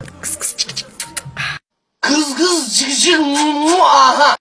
Kıs kıs cık cık. Kız kız cık cık mu aha.